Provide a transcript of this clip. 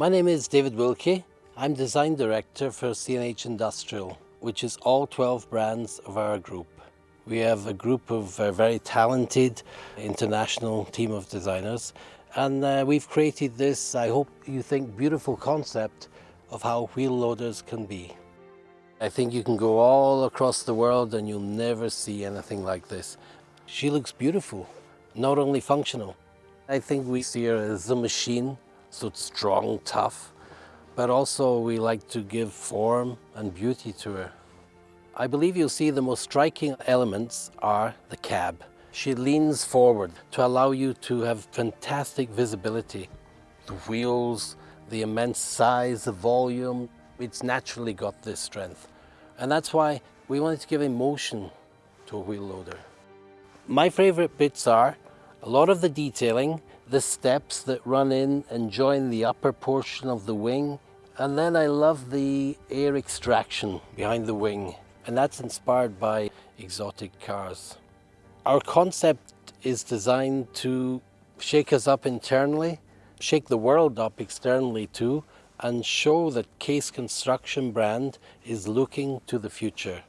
My name is David Wilkie. I'm Design Director for CNH Industrial, which is all 12 brands of our group. We have a group of uh, very talented international team of designers and uh, we've created this, I hope you think, beautiful concept of how wheel loaders can be. I think you can go all across the world and you'll never see anything like this. She looks beautiful, not only functional. I think we see her as a machine so it's strong, tough, but also we like to give form and beauty to her. I believe you'll see the most striking elements are the cab. She leans forward to allow you to have fantastic visibility. The wheels, the immense size, the volume, it's naturally got this strength. And that's why we wanted to give emotion to a wheel loader. My favorite bits are a lot of the detailing, the steps that run in and join the upper portion of the wing. And then I love the air extraction behind the wing. And that's inspired by exotic cars. Our concept is designed to shake us up internally, shake the world up externally too, and show that Case Construction brand is looking to the future.